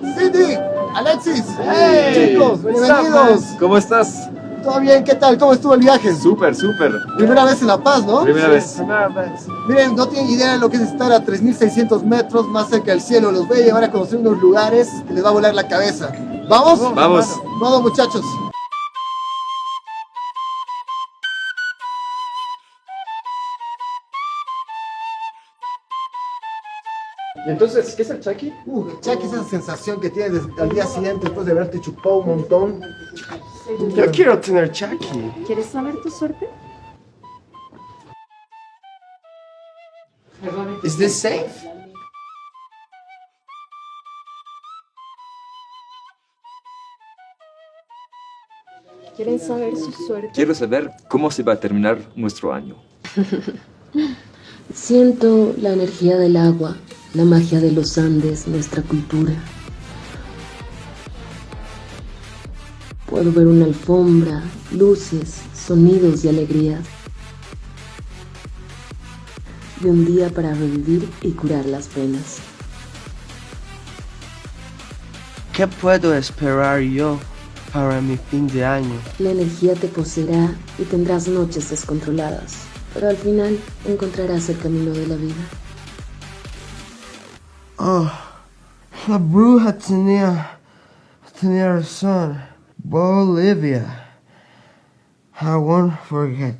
Cindy, Alexis, Hey, chicos, bienvenidos. ¿Cómo estás? ¿Todo bien? ¿Qué tal? ¿Cómo estuvo el viaje? Súper, súper. Primera vez en La Paz, ¿no? Primera vez. Primera vez. Miren, no tienen idea de lo que es estar a 3.600 metros más cerca del cielo. Los voy a llevar a conocer unos lugares que les va a volar la cabeza. ¿Vamos? Vamos. Vamos, muchachos. Entonces qué es el Chucky? Uh, Chucky, esa sensación que tienes al día siguiente después de haberte chupado un montón. Yo quiero tener Chucky. ¿Quieres saber tu suerte? Is this safe? ¿Quieren saber su suerte? Quiero saber cómo se va a terminar nuestro año. Siento la energía del agua, la magia de los Andes, nuestra cultura. Puedo ver una alfombra, luces, sonidos y alegrías. Y un día para revivir y curar las penas. ¿Qué puedo esperar yo para mi fin de año? La energía te poseerá y tendrás noches descontroladas, pero al final encontrarás el camino de la vida. Oh, Labru Hatanea, Hatanea son, Bolivia. I won't forget.